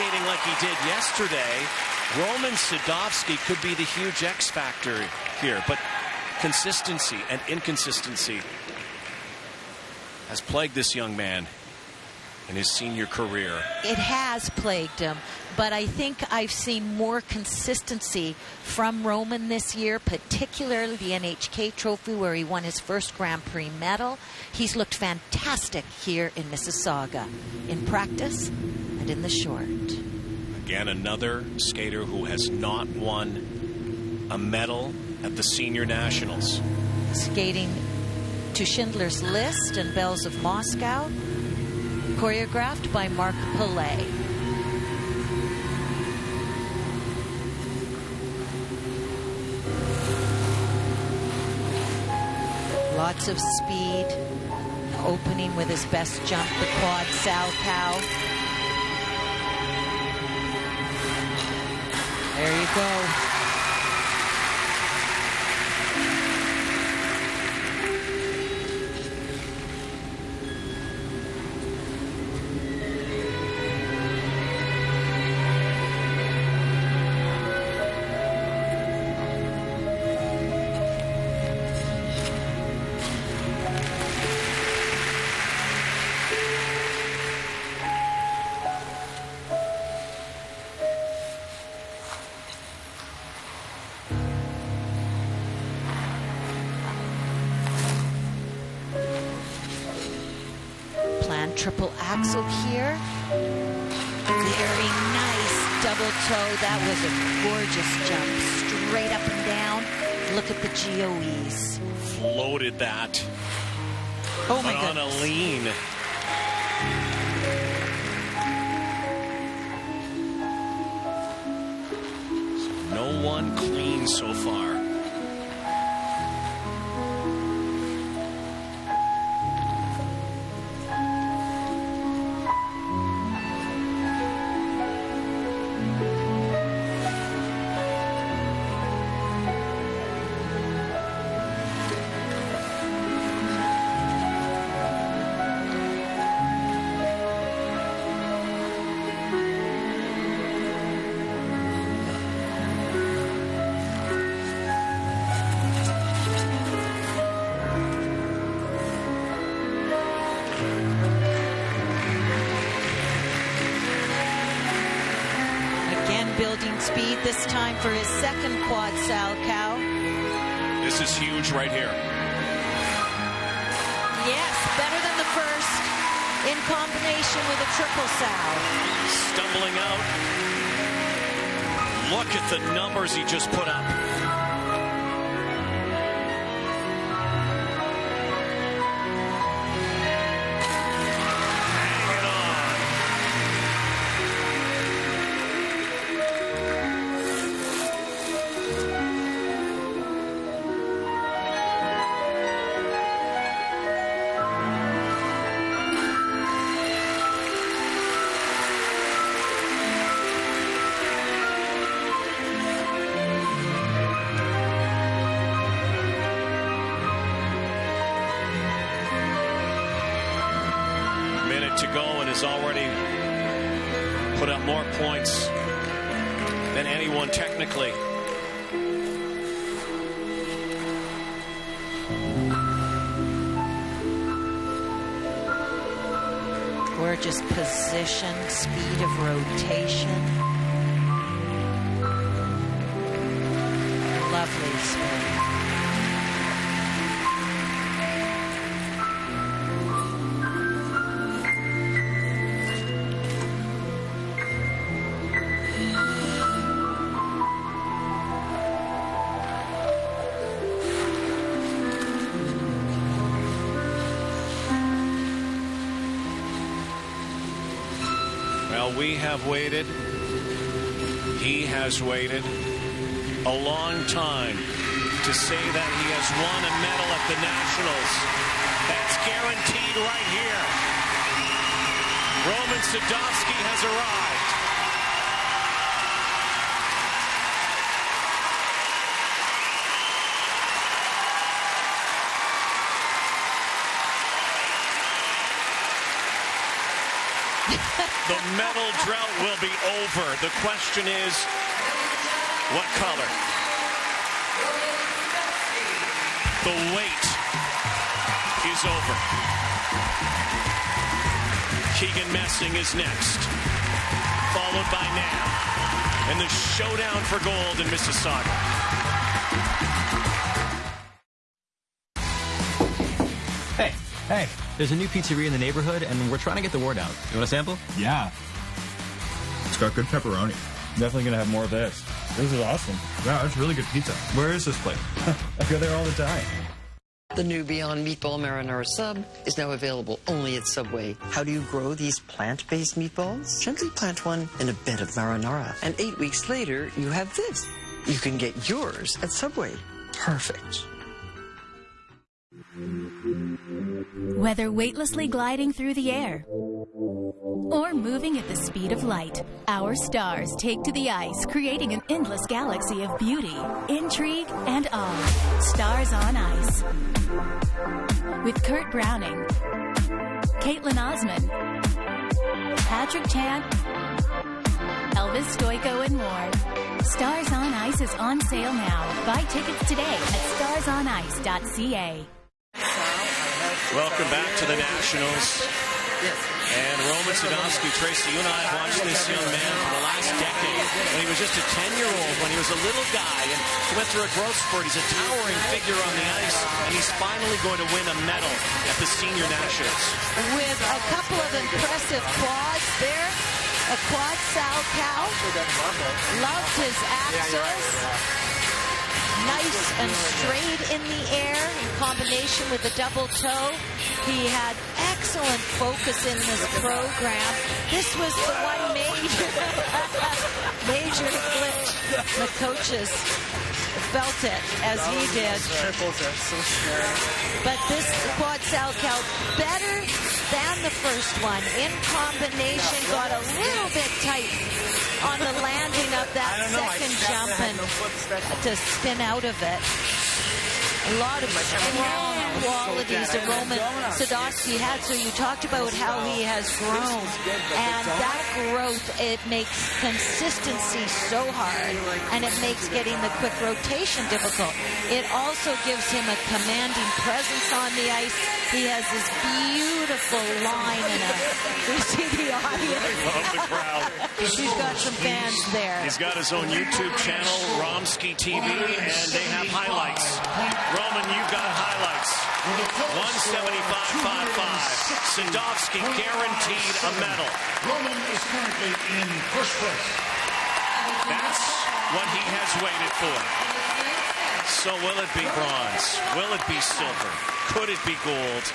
skating like he did yesterday, Roman Sadovsky could be the huge X factor here. But consistency and inconsistency has plagued this young man in his senior career. It has plagued him, but I think I've seen more consistency from Roman this year, particularly the NHK Trophy where he won his first Grand Prix medal. He's looked fantastic here in Mississauga in practice and in the short. Again, another skater who has not won a medal at the Senior Nationals. Skating to Schindler's List and Bells of Moscow choreographed by Mark Pillay. Lots of speed, opening with his best jump, the quad Salchow. There you go. Triple axel here. Very nice double toe. That was a gorgeous jump. Straight up and down. Look at the GOEs. Floated that. Oh my goodness. on a lean. So no one clean so far. Speed this time for his second quad Salchow. This is huge right here. Yes, better than the first in combination with a triple Sal. Stumbling out. Look at the numbers he just put up. To go and has already put up more points than anyone technically. Gorgeous position, speed of rotation. Lovely spin. Well, we have waited. He has waited a long time to say that he has won a medal at the Nationals. That's guaranteed right here. Roman Sadovsky has arrived. The medal drought will be over. The question is, what color? The wait is over. Keegan Messing is next, followed by Nam, and the showdown for gold in Mississauga. Hey, hey, there's a new pizzeria in the neighborhood, and we're trying to get the word out. You want a sample? Yeah. It's got good pepperoni. Definitely gonna have more of this. This is awesome. Wow, it's really good pizza. Where is this place? I go there all the time. The new Beyond Meatball Marinara Sub is now available only at Subway. How do you grow these plant-based meatballs? Gently plant one in a bed of marinara, and eight weeks later, you have this. You can get yours at Subway. Perfect. Whether weightlessly gliding through the air or moving at the speed of light, our stars take to the ice, creating an endless galaxy of beauty, intrigue, and awe. Stars on Ice. With Kurt Browning, Kaetlyn Osmond, Patrick Chan, Elvis Stojko, and more. Stars on Ice is on sale now. Buy tickets today at starsonice.ca. Welcome back to the Nationals. And Roman Sadovsky, Tracy, you and I have watched this young man for the last decade. When he was just a 10-year-old, when he was a little guy, and he went through a growth spurt. He's a towering figure on the ice, and he's finally going to win a medal at the Senior Nationals. With a couple of impressive quads there. A quad Sal cow. Loved his axels. Nice and straight in the air in combination with the double toe. He had excellent focus in this program. This was the one major, major glitch the coaches felt it as he did. Triples are so scary. But this quad Sal cow better than the first one. In combination, got a little bit tight on the landing of that second jump and to spin out of it. A lot of strong qualities that Roman Sadovsky had. So you talked about how he has grown. And that growth, it makes consistency so hard. And it makes getting the quick rotation difficult. It also gives him a commanding presence on the ice. He has this beautiful line and we see the audience. Love the crowd. He's got some fans there. He's got his own YouTube channel, Romsky TV, and they have highlights. Roman, you've got highlights. 175.55. Sadovsky guaranteed a medal. Roman is currently in first place. That's what he has waited for. So will it be bronze? Will it be silver? Could it be gold?